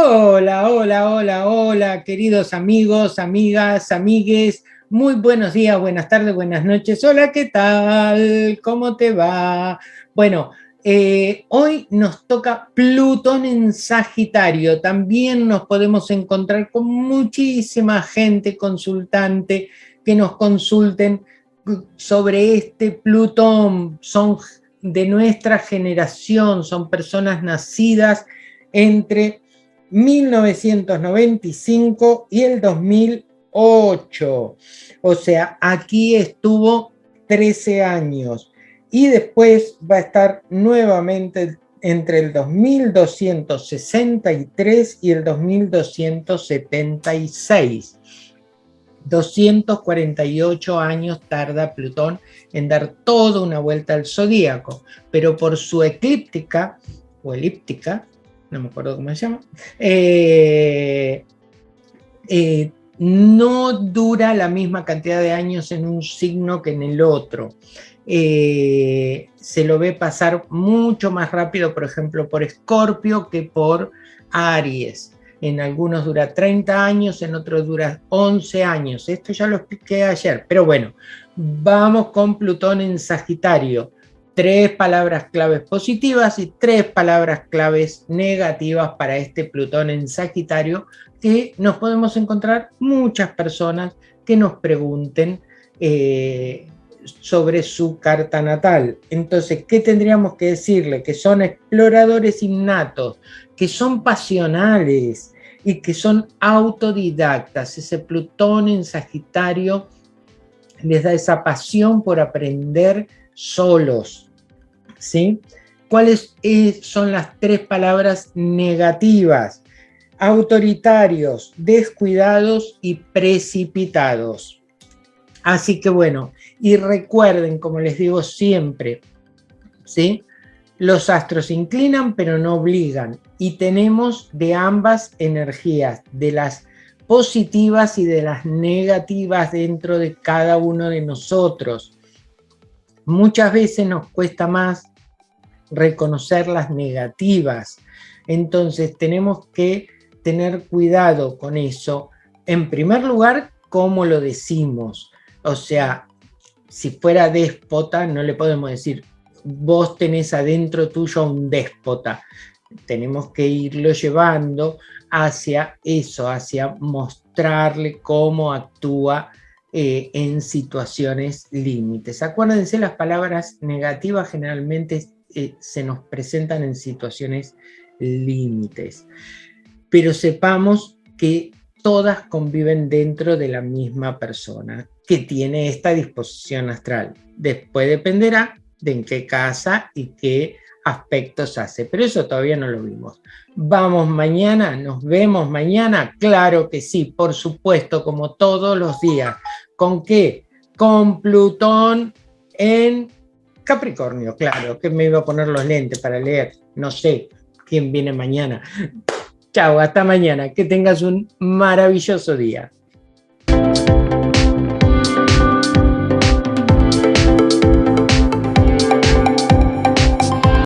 Hola, hola, hola, hola, queridos amigos, amigas, amigues. Muy buenos días, buenas tardes, buenas noches. Hola, ¿qué tal? ¿Cómo te va? Bueno, eh, hoy nos toca Plutón en Sagitario. También nos podemos encontrar con muchísima gente consultante que nos consulten sobre este Plutón. Son de nuestra generación, son personas nacidas entre 1995 y el 2008. O sea, aquí estuvo 13 años y después va a estar nuevamente entre el 2263 y el 2276. 248 años tarda Plutón en dar toda una vuelta al zodíaco, pero por su eclíptica o elíptica no me acuerdo cómo se llama, eh, eh, no dura la misma cantidad de años en un signo que en el otro. Eh, se lo ve pasar mucho más rápido, por ejemplo, por Escorpio que por Aries. En algunos dura 30 años, en otros dura 11 años. Esto ya lo expliqué ayer, pero bueno, vamos con Plutón en Sagitario tres palabras claves positivas y tres palabras claves negativas para este Plutón en Sagitario, que nos podemos encontrar muchas personas que nos pregunten eh, sobre su carta natal. Entonces, ¿qué tendríamos que decirle? Que son exploradores innatos, que son pasionales y que son autodidactas. Ese Plutón en Sagitario les da esa pasión por aprender solos, ¿sí? ¿Cuáles son las tres palabras negativas? Autoritarios, descuidados y precipitados. Así que bueno, y recuerden, como les digo siempre, ¿sí? Los astros inclinan pero no obligan y tenemos de ambas energías, de las positivas y de las negativas dentro de cada uno de nosotros. Muchas veces nos cuesta más reconocer las negativas. Entonces tenemos que tener cuidado con eso. En primer lugar, cómo lo decimos. O sea, si fuera déspota, no le podemos decir, vos tenés adentro tuyo un déspota. Tenemos que irlo llevando hacia eso, hacia mostrarle cómo actúa eh, en situaciones límites. Acuérdense, las palabras negativas generalmente eh, se nos presentan en situaciones límites, pero sepamos que todas conviven dentro de la misma persona que tiene esta disposición astral. Después dependerá de en qué casa y qué aspectos hace, pero eso todavía no lo vimos. ¿Vamos mañana? ¿Nos vemos mañana? Claro que sí, por supuesto, como todos los días. ¿Con qué? Con Plutón en Capricornio, claro, que me iba a poner los lentes para leer. No sé quién viene mañana. Chao, hasta mañana. Que tengas un maravilloso día.